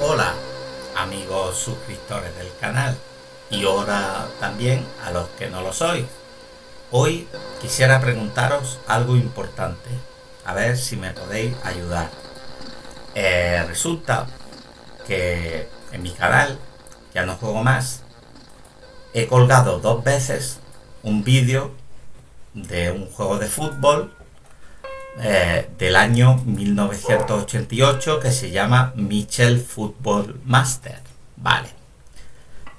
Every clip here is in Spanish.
Hola amigos suscriptores del canal y ahora también a los que no lo sois. Hoy quisiera preguntaros algo importante, a ver si me podéis ayudar. Eh, resulta que en mi canal, ya no juego más, he colgado dos veces un vídeo de un juego de fútbol eh, del año 1988 que se llama Michel Football Master. Vale.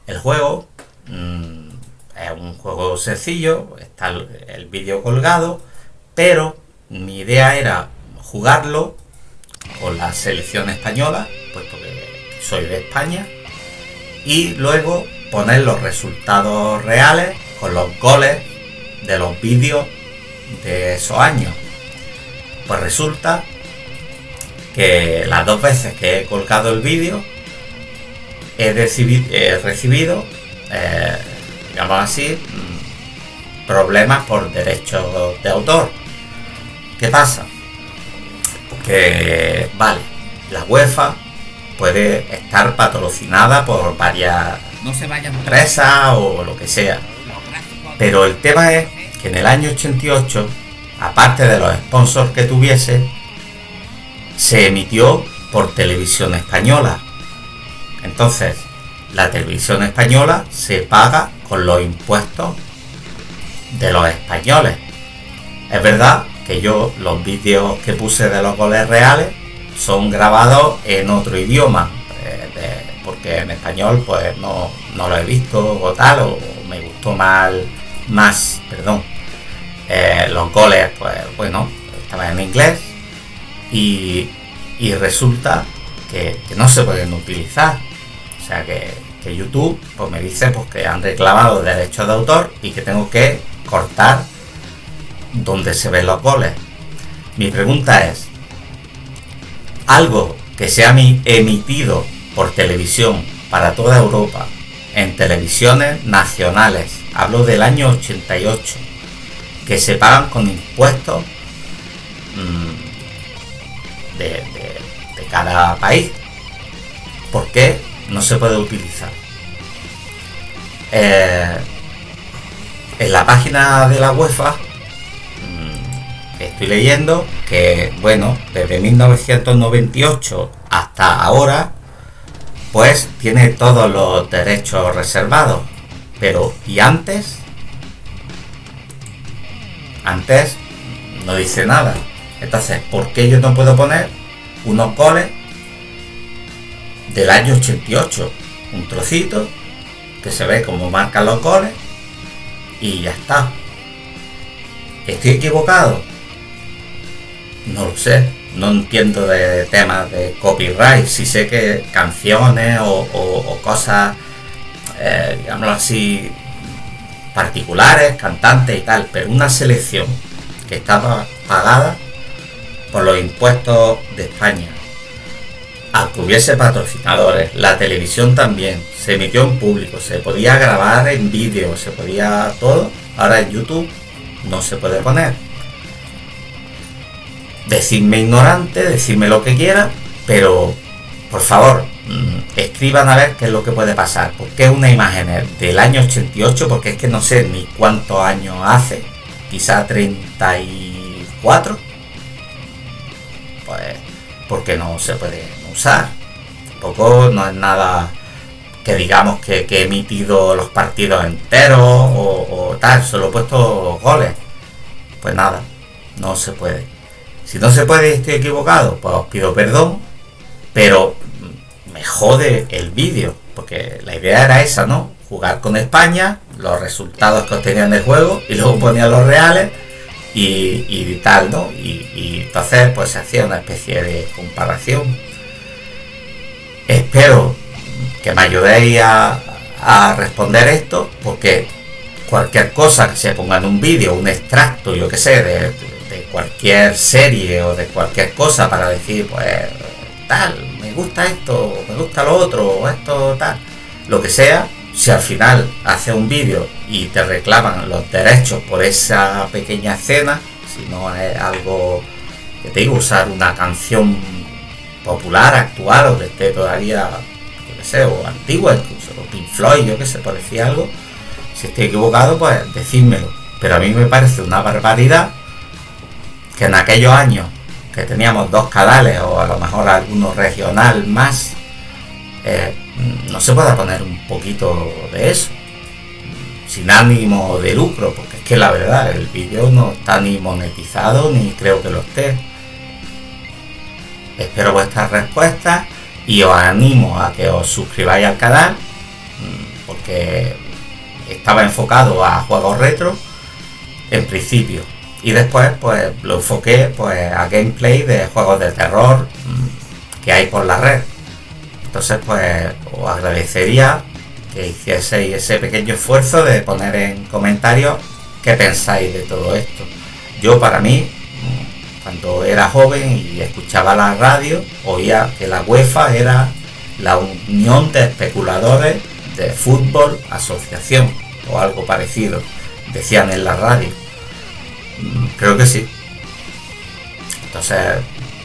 El juego mm, es un juego sencillo, está el, vídeo colgado, pero mi idea era jugarlo con la selección española, puesto que soy de España, y luego poner los resultados reales con los goles de los vídeos de esos años. Pues resulta que las dos veces que he colgado el vídeo he, recibido, eh, digamos así, mm, problemas por derechos de autor. ¿Qué pasa? Que, vale, la UEFA puede estar patrocinada por varias no se empresas o lo que sea. Pero el tema es que en el año 88 aparte de los sponsors que tuviese, se emitió por televisión española. Entonces, la televisión española se paga con los impuestos de los españoles. Es verdad que yo los vídeos que puse de los goles reales son grabados en otro idioma, eh, porque en español pues no, no, lo he visto o tal, o me gustó mal, más, perdón, eh, los goles, pues bueno, estaban en inglés y, resulta que, no se pueden utilizar. O sea que, YouTube pues me dice pues, que han reclamado derechos de autor y que tengo que cortar donde se ven los goles. Mi pregunta es, algo que se ha emitido por televisión para toda Europa, en televisiones nacionales, hablo del año 88, que se pagan con impuestos mm, de, cada país. ¿Por qué no se puede utilizar? Eh, en la página de la UEFA mm, estoy leyendo que, bueno, desde 1998 hasta ahora, pues tiene todos los derechos reservados. Pero, ¿y antes? Antes no dice nada. Entonces, ¿por qué yo no puedo poner unos goles del año 88? Un trocito que se ve como marcan los goles y ya está. ¿Estoy equivocado? No lo sé. No entiendo de temas de copyright. Si sé que canciones o, cosas, eh, así, particulares, cantantes y tal, pero una selección que estaba pagada por los impuestos de España. Al que hubiese patrocinadores, la televisión también, se emitió en público, se podía grabar en vídeo, se podía todo. Ahora en YouTube no se puede poner. Decidme ignorante, decidme lo que quiera, pero por favor, escriban a ver qué es lo que puede pasar. Porque es una imagen del año 88, porque es que no sé ni cuántos años hace, quizá 34. Pues porque no se puede usar. Tampoco no es nada que digamos que, he emitido los partidos enteros o, o tal, solo he puesto goles. Pues nada, no se puede. Si no se puede y estoy equivocado, pues os pido perdón, pero me jode el vídeo, porque la idea era esa, ¿no? Jugar con España, los resultados que obtenían del juego y luego ponía los reales y, tal, ¿no? Y, entonces pues se hacía una especie de comparación. Espero que me ayudéis a, responder esto, porque cualquier cosa que se ponga en un vídeo, un extracto, yo que sé, de, de cualquier serie o de cualquier cosa para decir, pues tal, gusta esto, me gusta lo otro, esto tal, lo que sea, si al final hace un vídeo y te reclaman los derechos por esa pequeña escena, si no es algo que te digo, usar una canción popular, actual, o que esté todavía, yo qué sé, o antigua incluso, o Pink Floyd, yo que sé, por decir algo, si estoy equivocado, pues decídmelo. Pero a mí me parece una barbaridad que en aquellos años que teníamos dos canales o a lo mejor alguno regional más, eh, no se pueda poner un poquito de eso, sin ánimo de lucro, porque es que la verdad, el vídeo no está ni monetizado ni creo que lo esté. Espero vuestras respuestas y os animo a que os suscribáis al canal, porque estaba enfocado a juegos retro en principio y después pues lo enfoqué pues a gameplay de juegos de terror mm, que hay por la red. Entonces pues os agradecería que hicieseis ese pequeño esfuerzo de poner en comentarios qué pensáis de todo esto. Yo para mí mm, cuando era joven y escuchaba la radio oía que la UEFA era la unión de especuladores de fútbol asociación o algo parecido decían en la radio Creo que sí. Entonces,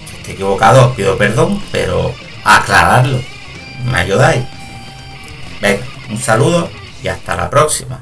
si estoy equivocado, os pido perdón, pero aclararlo. ¿Me ayudáis? Venga, un saludo y hasta la próxima.